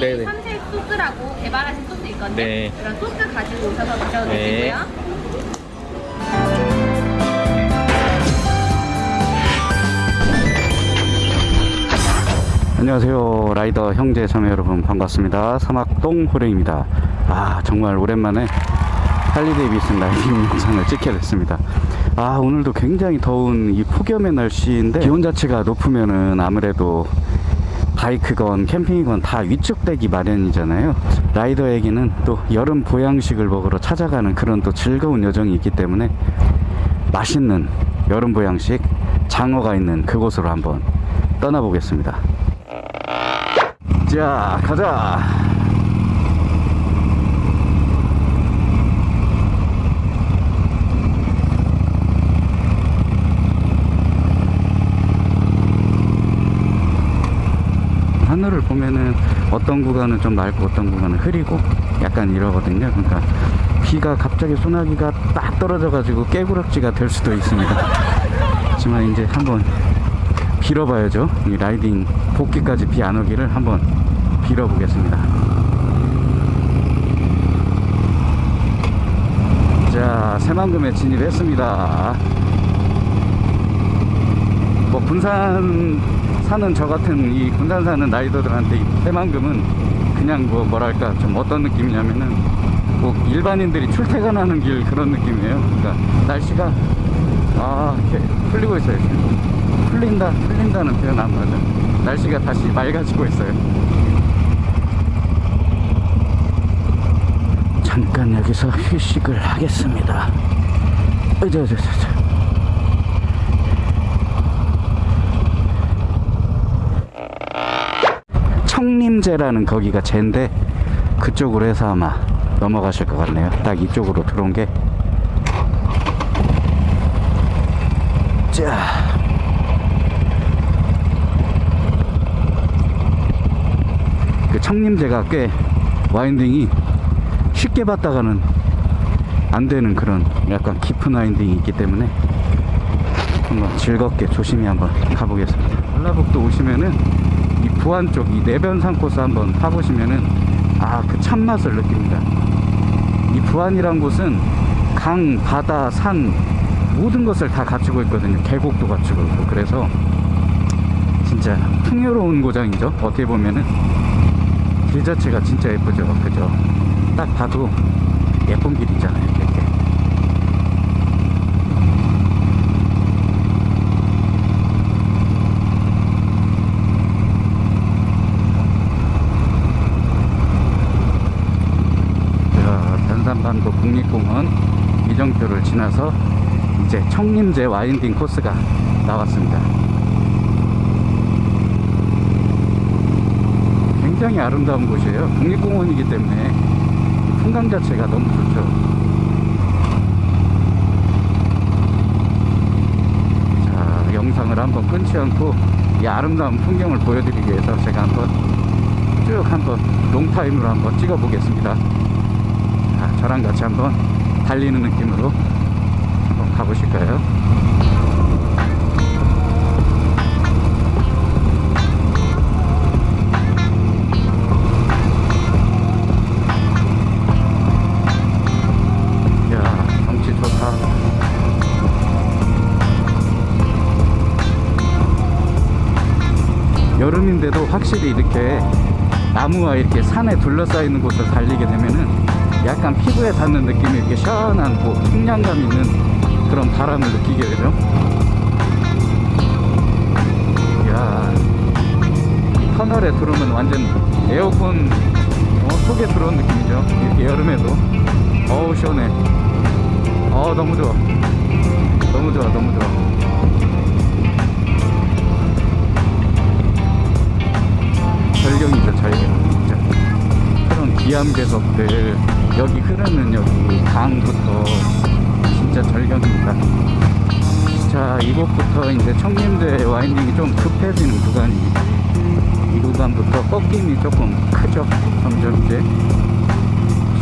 네네. 삼색 소스라고 개발하신 소스 있거든요. 네. 그런 소스 가지고 오셔서 드셔도 네. 되시고요. 안녕하세요 라이더 형제 자매 여러분 반갑습니다 사막동 호랭입니다 아 정말 오랜만에 할리 데이비슨 riding 영상을 찍게 됐습니다 아 오늘도 굉장히 더운 이 폭염의 날씨인데 기온 자체가 높으면은 아무래도 바이크건 캠핑이건 다 위축되기 마련이잖아요. 라이더에게는 또 여름 보양식을 먹으러 찾아가는 그런 또 즐거운 여정이 있기 때문에 맛있는 여름 보양식 장어가 있는 그곳으로 한번 떠나보겠습니다. 자 가자 보면은 어떤 구간은 좀 맑고 어떤 구간은 흐리고 약간 이러거든요 그러니까 비가 갑자기 소나기가 딱 떨어져 가지고 깨구락지가 될 수도 있습니다 하지만 이제 한번 빌어봐야죠. 이 라이딩 복귀까지 비 안 오기를 한번 빌어보겠습니다. 자, 새만금에 진입했습니다. 뭐 군산 사는 저 같은 이 군산 사는 라이더들한테 이 새만금은 그냥 뭐 뭐랄까 좀 어떤 느낌이냐면은 뭐 일반인들이 출퇴근하는 길 그런 느낌이에요. 그러니까 날씨가 아 이렇게 풀리고 있어요. 지금. 풀린다 풀린다는 표현 안 맞아 날씨가 다시 맑아지고 있어요 잠깐 여기서 휴식을 하겠습니다 으저저저저 청림제라는 거기가 제인데 그쪽으로 해서 아마 넘어가실 것 같네요 딱 이쪽으로 들어온 게 자. 그 청림제가 꽤 와인딩이 쉽게 봤다가는 안 되는 그런 약간 깊은 와인딩이 있기 때문에 한번 즐겁게 조심히 한번 가보겠습니다. 전라북도 오시면은 이 부안 쪽 이 내변산 코스 한번 타보시면은 아 그 참맛을 느낍니다. 이 부안이란 곳은 강, 바다, 산 모든 것을 다 갖추고 있거든요. 계곡도 갖추고 있고 그래서 진짜 풍요로운 고장이죠. 어떻게 보면은 길 자체가 진짜 예쁘죠 그죠 딱 봐도 예쁜 길이잖아요 이렇게 자 단산반도 국립공원 이정표를 지나서 이제 청림제 와인딩 코스가 나왔습니다 굉장히 아름다운 곳이에요. 국립공원이기 때문에 풍광 자체가 너무 좋죠. 자, 영상을 한번 끊지 않고 이 아름다운 풍경을 보여드리기 위해서 제가 한번 쭉 한번 롱타임으로 한번 찍어 보겠습니다. 자, 저랑 같이 한번 달리는 느낌으로 한번 가보실까요? 여름인데도 확실히 이렇게 나무와 이렇게 산에 둘러싸여 있는 곳을 달리게 되면은 약간 피부에 닿는 느낌이 이렇게 시원한 뭐 풍량감 있는 그런 바람을 느끼게 되죠. 이야 이 터널에 들어오면 완전 에어컨 어, 속에 들어온 느낌이죠. 이렇게 여름에도. 어우 시원해. 어 너무 좋아. 너무 좋아 너무 좋아. 절경이죠 절경 그런 기암괴석들 여기 흐르는 여기 강부터 진짜 절경입니다. 자 이곳부터 이제 청림대 와인딩이 좀 급해지는 구간입니다. 이 구간부터 꺾임이 조금 크죠 점점 이제.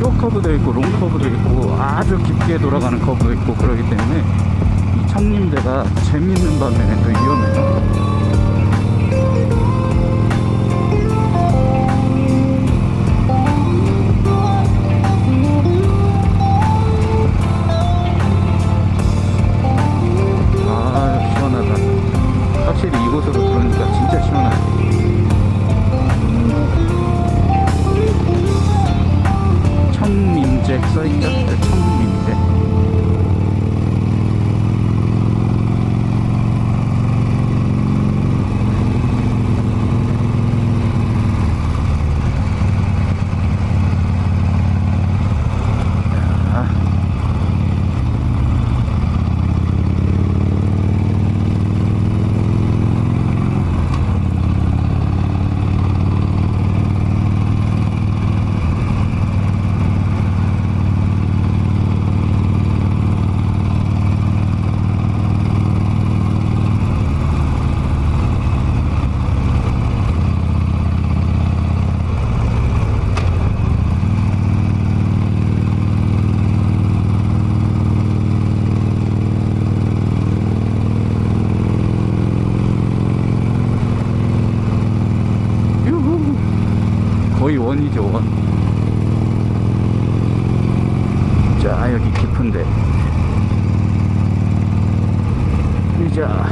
쇼커브도 있고 롱커브도 있고 아주 깊게 돌아가는 커브도 있고 그러기 때문에 이 청림대가 재밌는 반면에 또 위험해요 곳으로 들어오니까 진짜 시원하네. 천민잭 써있죠 원이죠 원. 자 여기 깊은데. 자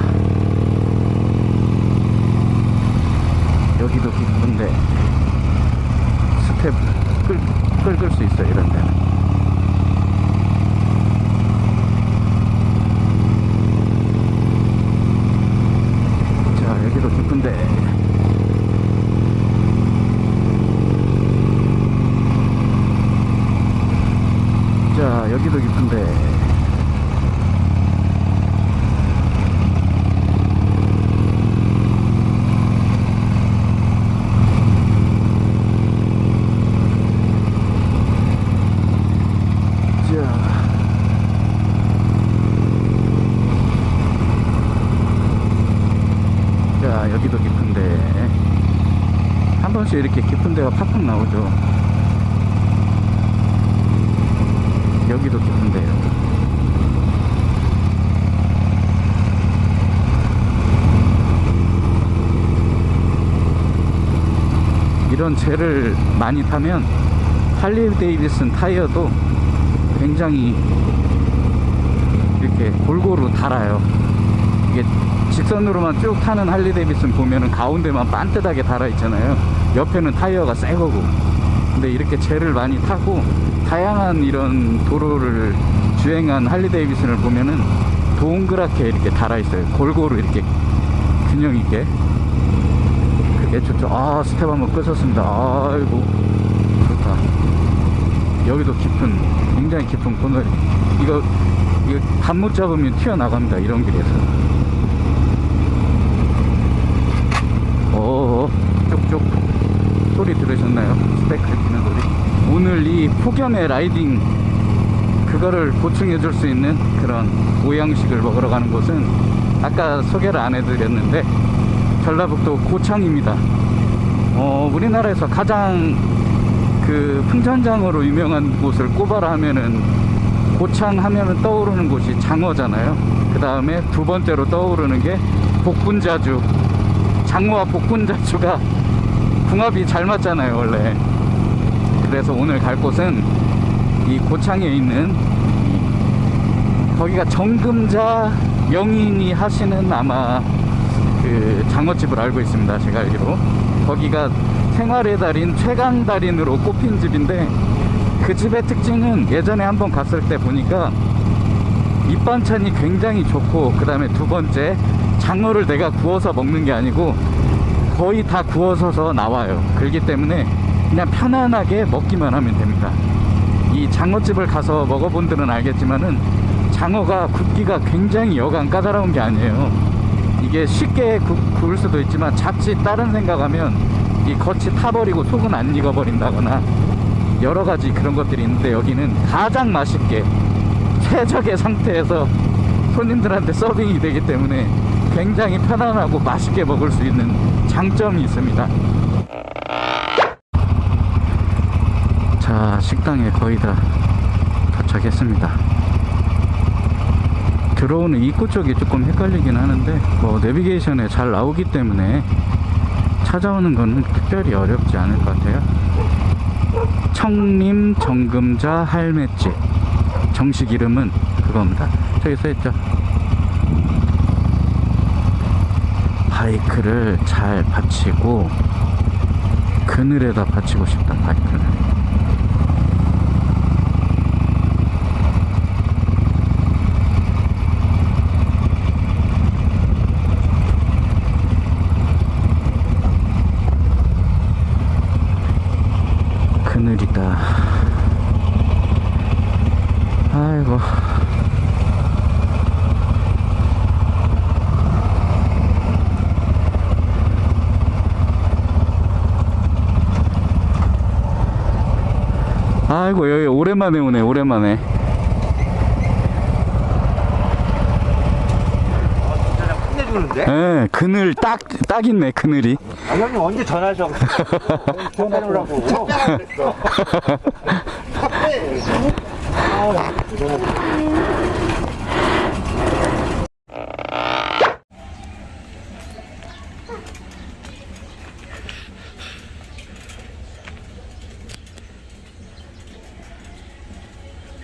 여기도 깊은데 스텝 끌, 끌 수 있어 이런 데는. 자 여기도 깊은데 자 여기도 깊은데 자 자 여기도 깊은데 한 번씩 이렇게 깊은 데가 팍팍 나오죠. 여기도 깊은데 여기. 이런 젤을 많이 타면 할리 데이비슨 타이어도 굉장히 이렇게 골고루 닳아요. 이게 직선으로만 쭉 타는 할리 데이비슨 보면은 가운데만 반듯하게 닳아 있잖아요 옆에는 타이어가 새 거고. 근데 이렇게 재를 많이 타고 다양한 이런 도로를 주행한 할리 데이비슨을 보면은 동그랗게 이렇게 닳아 있어요. 골고루 이렇게 균형 있게. 그게 좋죠. 아 스텝 한번 긁으셨습니다. 아이고 좋다. 여기도 깊은 굉장히 깊은 코너 이거 이거 감 못 잡으면 튀어나갑니다. 이런 길에서 오 쭉쭉 소리 들으셨나요? 스펙 긁히는 소리 오늘 이 폭염의 라이딩 그거를 보충해 줄 수 있는 그런 보양식을 먹으러 가는 곳은 아까 소개를 안 해드렸는데 전라북도 고창입니다. 어, 우리나라에서 가장 그 풍천장으로 유명한 곳을 꼽아라 하면은 고창 하면은 떠오르는 곳이 장어잖아요. 그 다음에 두 번째로 떠오르는 게 복분자주. 장어와 복분자주가 궁합이 잘 맞잖아요 원래 그래서 오늘 갈 곳은 이 고창에 있는 거기가 정금자 영인이 하시는 아마 그 장어집을 알고 있습니다 제가 알기로. 거기가 생활의 달인 최강 달인으로 꼽힌 집인데 그 집의 특징은 예전에 한번 갔을 때 보니까 밑반찬이 굉장히 좋고 그 다음에 두 번째 장어를 내가 구워서 먹는 게 아니고 거의 다 구워서서 나와요. 그렇기 때문에 그냥 편안하게 먹기만 하면 됩니다 이 장어집을 가서 먹어본 분들은 알겠지만은 장어가 굽기가 굉장히 여간 까다로운 게 아니에요 이게 쉽게 구, 구울 수도 있지만 자칫 다른 생각하면 이 겉이 타버리고 속은 안 익어버린다거나 여러 가지 그런 것들이 있는데 여기는 가장 맛있게 최적의 상태에서 손님들한테 서빙이 되기 때문에 굉장히 편안하고 맛있게 먹을 수 있는 장점이 있습니다. 자, 식당에 거의 다 도착했습니다. 들어오는 입구 쪽이 조금 헷갈리긴 하는데 뭐 내비게이션에 잘 나오기 때문에 찾아오는 거는 특별히 어렵지 않을 것 같아요. 청림 정금자 할매집 정식 이름은 그겁니다. 저기 써있죠. 바이크를 잘 받치고 그늘에다 받치고 싶다 바이크를. 그늘이다. 아이고. 아이고 여기 오랜만에 오네 오랜만에? 예 그늘 딱 딱 있네 그늘이 아, 형님 언제 전화하셔? 전화하라고.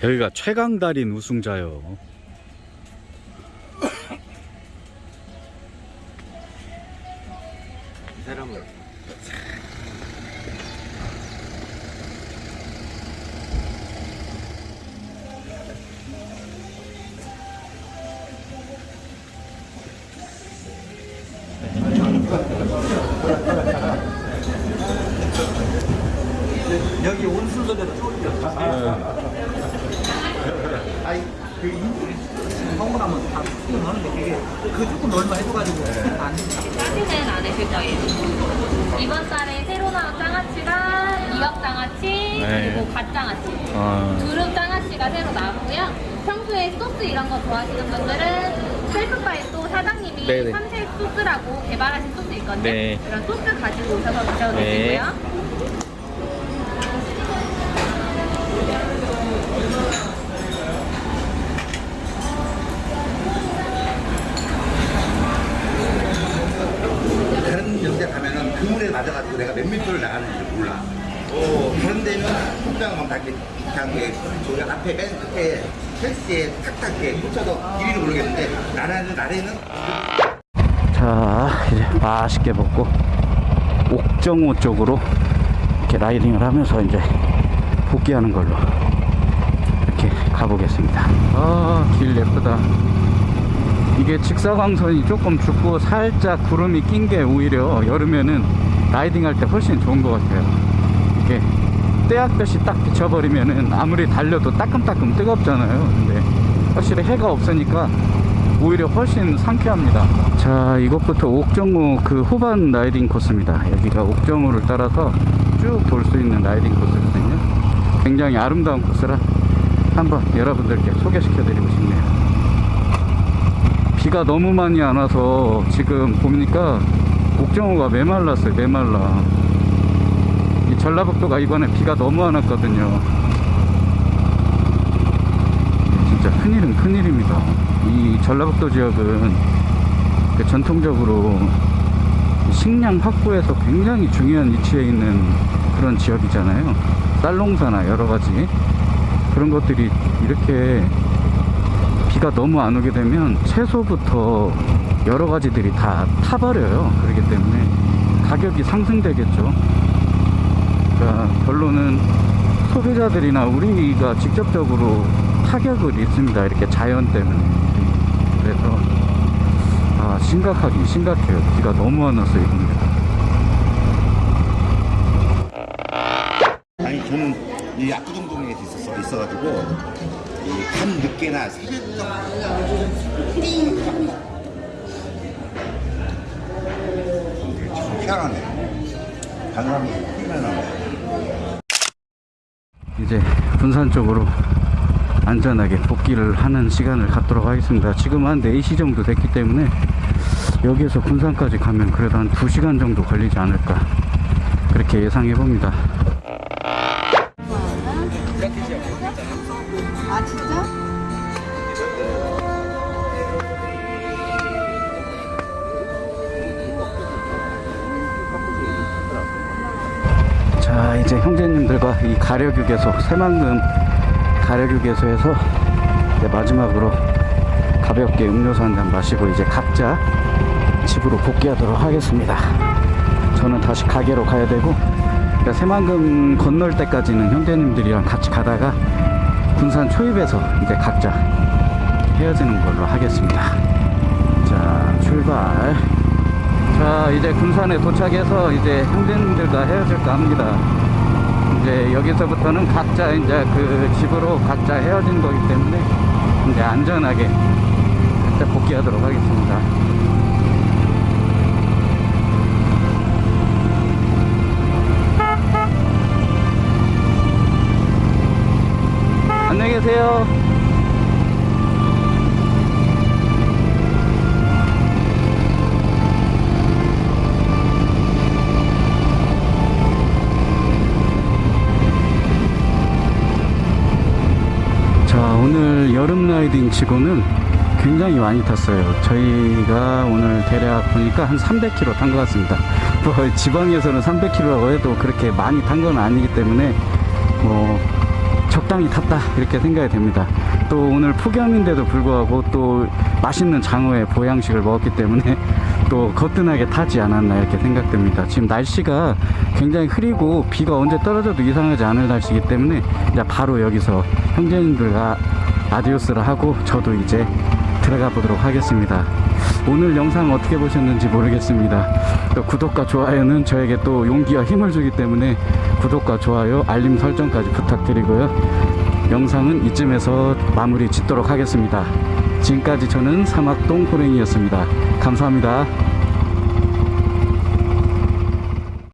여기가 최강 달인 우승자요. 쫄려. 아니 그 성공하면 다 수금 하는데 그게 그 조금 얼마 해줘가지고 안 돼. 짜지는 안 해줄 거예요. 이번 달에 새로 나온 장아찌가 이역 장아찌 네. 그리고 갓 장아찌 아, 두릅 장아찌가 새로 나왔고요. 평소에 소스 이런 거 좋아하시는 분들은 셀프바에 또 사장님이 네네. 삼색 소스라고 개발하신 소스 있거든요. 네. 그런 소스 가지고 오셔서 드셔도 네. 되시고요. 다른 연대 가면은 그물에 맞아가지고 내가 몇 미터를 나가는지 몰라. 어, 그런 데는 속장하면 다 이렇게 저기 앞에 맨 끝에 헬스에 탁탁 이렇게 꽂혀서 길이를 모르겠는데 나라는 나래는 자, 이제 맛있게 먹고 옥정호 쪽으로 이렇게 라이딩을 하면서 이제 복귀하는 걸로 이렇게 가보겠습니다. 아, 길 예쁘다. 이게 직사광선이 조금 죽고 살짝 구름이 낀 게 오히려 여름에는 riding 할 때 훨씬 좋은 것 같아요. 이게 뙤약볕이 딱 비쳐버리면은 아무리 달려도 따끔따끔 뜨겁잖아요. 근데 확실히 해가 없으니까 오히려 훨씬 상쾌합니다. 자, 이곳부터 옥정호 그 호반 riding 코스입니다. 여기가 옥정호를 따라서 쭉 돌 수 있는 riding 코스거든요. 굉장히 아름다운 코스라 한번 여러분들께 소개시켜 드리고 싶네요. 비가 너무 많이 안 와서 지금 보니까 옥정호가 메말랐어요, 메말라. 이 전라북도가 이번에 비가 너무 안 왔거든요. 진짜 큰일은 큰일입니다. 이 전라북도 지역은 그 전통적으로 식량 확보에서 굉장히 중요한 위치에 있는 그런 지역이잖아요. 쌀농사나 여러 가지 그런 것들이 이렇게 비가 너무 안 오게 되면 채소부터 여러 가지들이 다 타버려요. 그렇기 때문에 가격이 상승되겠죠. 그러니까 결론은 소비자들이나 우리가 직접적으로 타격을 입습니다. 이렇게 자연 때문에. 그래서 아, 심각하긴 심각해요. 비가 너무 안 와서 이겁니다. 아니 저는 이 압구정동에 있었어 있어가지고 이 밤 늦게나 새벽 참 희한하네. 바람이 희한하네. 이제 군산 쪽으로 안전하게 복귀를 하는 시간을 갖도록 하겠습니다. 지금 한 4시 정도 됐기 때문에 여기에서 군산까지 가면 그래도 한 2시간 정도 걸리지 않을까 그렇게 예상해 봅니다. 이제 형제님들과 이 가려육에서 새만금 가려육에서에서 이제 마지막으로 가볍게 음료수 한 잔 마시고 이제 각자 집으로 복귀하도록 하겠습니다. 저는 다시 가게로 가야 되고 그러니까 새만금 건널 때까지는 형제님들이랑 같이 가다가 군산 초입에서 이제 각자 헤어지는 걸로 하겠습니다. 자 출발. 자 이제 군산에 도착해서 이제 형제님들과 헤어질까 합니다 이제 여기서부터는 각자 이제 그 집으로 각자 헤어진 거기 때문에 이제 안전하게 각자 복귀하도록 하겠습니다. 안녕히 계세요 오늘 여름 라이딩 치고는 굉장히 많이 탔어요. 저희가 오늘 대략 보니까 한 300km 탄 것 같습니다. 뭐 지방에서는 300km라고 해도 그렇게 많이 탄 건 아니기 때문에 뭐 적당히 탔다 이렇게 생각이 됩니다. 또 오늘 폭염인데도 불구하고 또 맛있는 장어의 보양식을 먹었기 때문에 또 거뜬하게 타지 않았나 이렇게 생각됩니다. 지금 날씨가 굉장히 흐리고 비가 언제 떨어져도 이상하지 않을 날씨이기 때문에 바로 여기서 형제님들과 아디오스를 하고 저도 이제 들어가 보도록 하겠습니다. 오늘 영상 어떻게 보셨는지 모르겠습니다. 또 구독과 좋아요는 저에게 또 용기와 힘을 주기 때문에 구독과 좋아요 알림 설정까지 부탁드리고요. 영상은 이쯤에서 마무리 짓도록 하겠습니다. 지금까지 저는 사막동 호랭이였습니다. 감사합니다